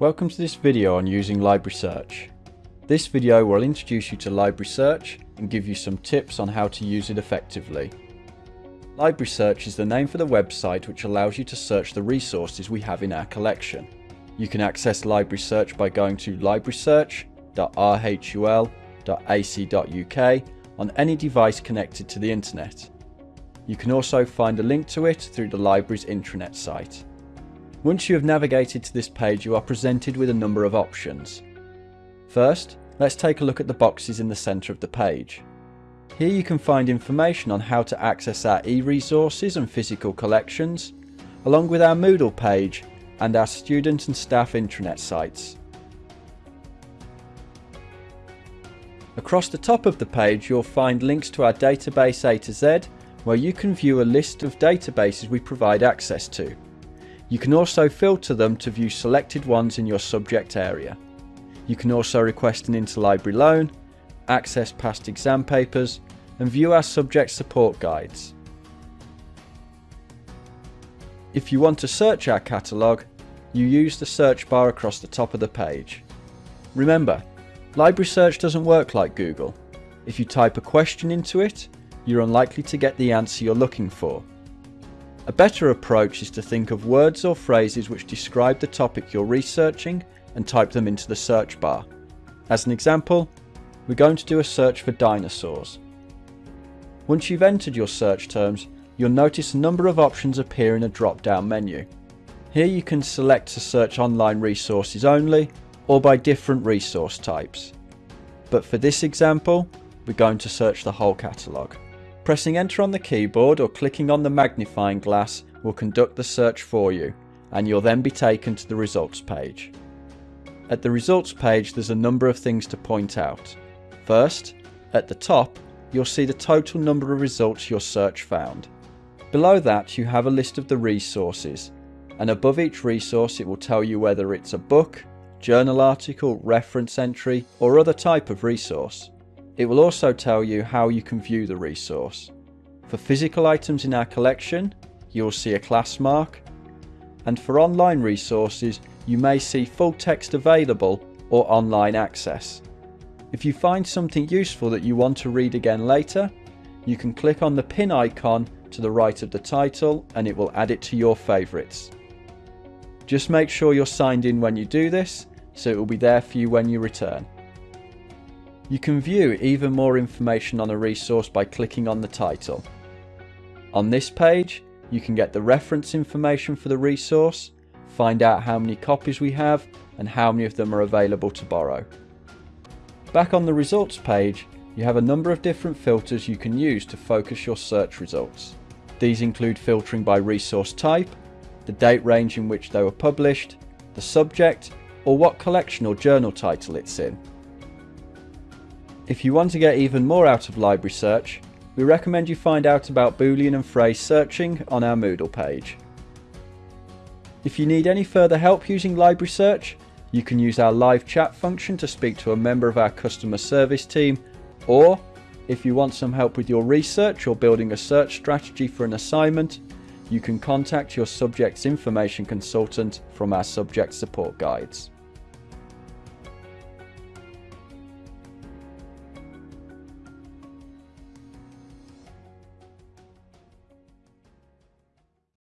Welcome to this video on using Library Search. This video will introduce you to Library Search and give you some tips on how to use it effectively. Library Search is the name for the website which allows you to search the resources we have in our collection. You can access Library Search by going to librarysearch.rhul.ac.uk on any device connected to the internet. You can also find a link to it through the library's intranet site. Once you have navigated to this page you are presented with a number of options. First, let's take a look at the boxes in the centre of the page. Here you can find information on how to access our e-resources and physical collections, along with our Moodle page and our student and staff intranet sites. Across the top of the page you'll find links to our database A to Z where you can view a list of databases we provide access to. You can also filter them to view selected ones in your subject area. You can also request an interlibrary loan, access past exam papers and view our subject support guides. If you want to search our catalogue, you use the search bar across the top of the page. Remember, library search doesn't work like Google. If you type a question into it, you're unlikely to get the answer you're looking for. A better approach is to think of words or phrases which describe the topic you're researching and type them into the search bar. As an example, we're going to do a search for dinosaurs. Once you've entered your search terms, you'll notice a number of options appear in a drop-down menu. Here you can select to search online resources only or by different resource types. But for this example, we're going to search the whole catalogue. Pressing enter on the keyboard or clicking on the magnifying glass will conduct the search for you and you'll then be taken to the results page. At the results page there's a number of things to point out. First, at the top you'll see the total number of results your search found. Below that you have a list of the resources and above each resource it will tell you whether it's a book, journal article, reference entry or other type of resource. It will also tell you how you can view the resource. For physical items in our collection, you will see a class mark, and for online resources, you may see full text available or online access. If you find something useful that you want to read again later, you can click on the pin icon to the right of the title and it will add it to your favourites. Just make sure you're signed in when you do this, so it will be there for you when you return. You can view even more information on a resource by clicking on the title. On this page, you can get the reference information for the resource, find out how many copies we have and how many of them are available to borrow. Back on the results page, you have a number of different filters you can use to focus your search results. These include filtering by resource type, the date range in which they were published, the subject, or what collection or journal title it's in. If you want to get even more out of library search, we recommend you find out about boolean and phrase searching on our Moodle page. If you need any further help using library search, you can use our live chat function to speak to a member of our customer service team, or if you want some help with your research or building a search strategy for an assignment, you can contact your subject's information consultant from our subject support guides.